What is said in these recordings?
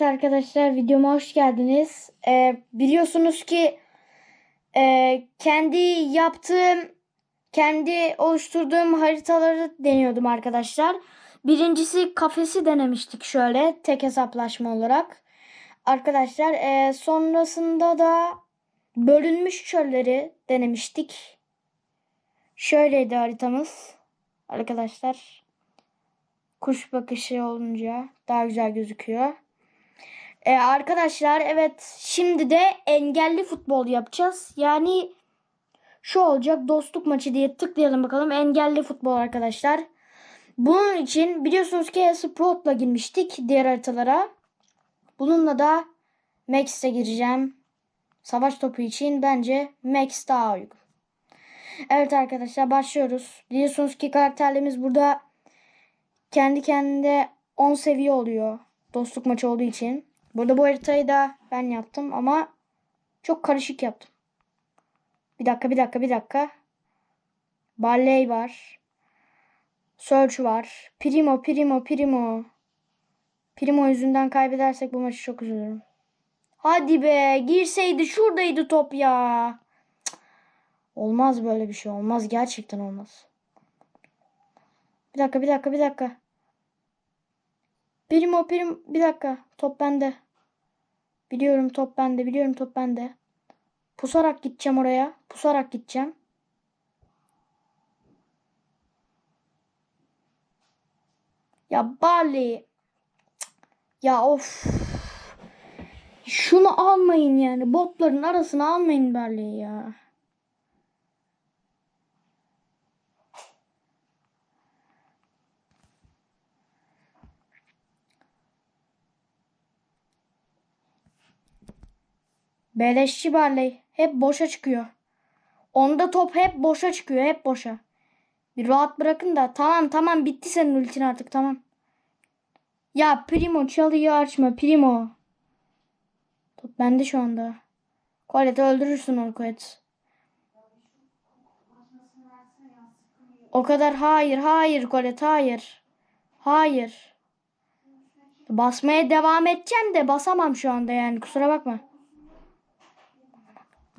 Evet arkadaşlar videoma hoş geldiniz. Ee, biliyorsunuz ki e, kendi yaptığım, kendi oluşturduğum haritaları deniyordum arkadaşlar. Birincisi kafesi denemiştik şöyle tek hesaplaşma olarak. Arkadaşlar e, sonrasında da bölünmüş çölleri denemiştik. Şöyleydi haritamız arkadaşlar. Kuş bakışı olunca daha güzel gözüküyor. Ee, arkadaşlar evet şimdi de engelli futbol yapacağız. Yani şu olacak dostluk maçı diye tıklayalım bakalım. Engelli futbol arkadaşlar. Bunun için biliyorsunuz ki Sprout'la girmiştik diğer haritalara. Bununla da Max'e gireceğim. Savaş topu için bence Max daha uygun. Evet arkadaşlar başlıyoruz. Biliyorsunuz ki karakterlerimiz burada kendi kendine 10 seviye oluyor. Dostluk maçı olduğu için. Burada bu haritayı da ben yaptım ama çok karışık yaptım. Bir dakika bir dakika bir dakika. Barley var. Search var. Primo Primo Primo. Primo yüzünden kaybedersek bu maçı çok üzülürüm. Hadi be girseydi şuradaydı top ya. Olmaz böyle bir şey olmaz gerçekten olmaz. Bir dakika bir dakika bir dakika. Primo prim bir dakika top bende. Biliyorum top bende biliyorum top bende. Pusarak gideceğim oraya. Pusarak gideceğim. Ya Bali. Ya of. Şunu almayın yani. Botların arasına almayın Bali'yi ya. Beleşçi Barley. Hep boşa çıkıyor. Onda top hep boşa çıkıyor. Hep boşa. Bir rahat bırakın da. Tamam tamam bitti senin ultin artık tamam. Ya Primo çalıyı açma Primo. Top bende şu anda. Colette öldürürsün onu. O kadar hayır hayır Colette hayır. Hayır. Basmaya devam edeceğim de basamam şu anda yani kusura bakma.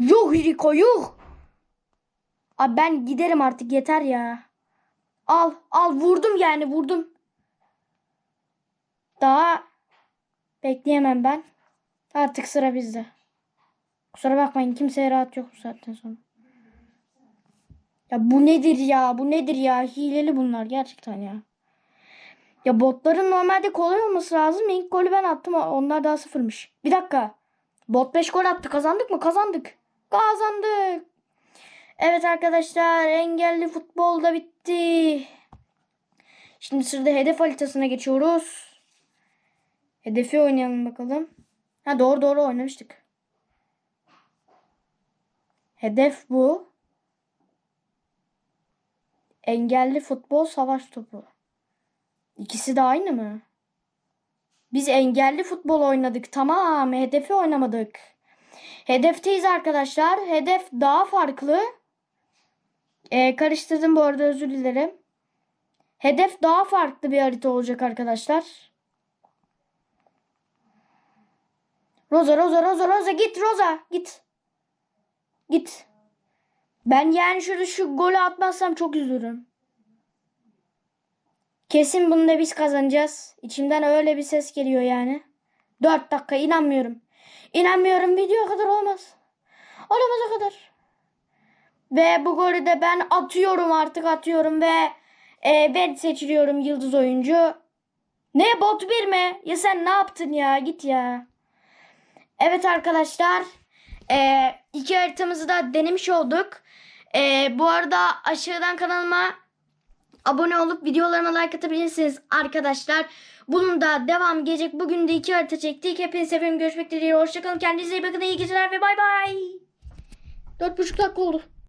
Yuh Rico yuh. Abi ben giderim artık yeter ya. Al al vurdum yani vurdum. Daha bekleyemem ben. Artık sıra bizde. Kusura bakmayın kimseye rahat yok bu saatten sonra. Ya bu nedir ya? Bu nedir ya? Hileli bunlar gerçekten ya. Ya botların normalde kolay olması lazım. İlk golü ben attım. Onlar daha sıfırmış. Bir dakika. Bot 5 gol attı. Kazandık mı? Kazandık. Kazandık. Evet arkadaşlar engelli futbol da bitti. Şimdi sırada hedef haritasına geçiyoruz. Hedefi oynayalım bakalım. Ha doğru doğru oynamıştık. Hedef bu. Engelli futbol savaş topu. İkisi de aynı mı? Biz engelli futbol oynadık. Tamam. Hedefi oynamadık. Hedefteyiz arkadaşlar. Hedef daha farklı. Ee, karıştırdım bu arada özür dilerim. Hedef daha farklı bir harita olacak arkadaşlar. Rosa Rosa Rosa Rosa git Rosa git. Git. Ben yani şurada şu golü atmazsam çok üzülürüm. Kesin bunu da biz kazanacağız. İçimden öyle bir ses geliyor yani. 4 dakika inanmıyorum. İnanmıyorum video kadar olmaz. Olamaz o kadar. Ve bu golü de ben atıyorum artık atıyorum ve e, ben seçiliyorum yıldız oyuncu. Ne bot bir mi? Ya sen ne yaptın ya git ya. Evet arkadaşlar e, iki haritamızı da denemiş olduk. E, bu arada aşağıdan kanalıma abone olup videolarıma like atabilirsiniz arkadaşlar. Bunun da devam gelecek. Bugün de iki harita çektik. Hepinizi seviyorum. Görüşmek dileğiyle. Hoşçakalın. Kendinize iyi bakın. İyi geceler ve bay bay. Dört buçuk dakika oldu.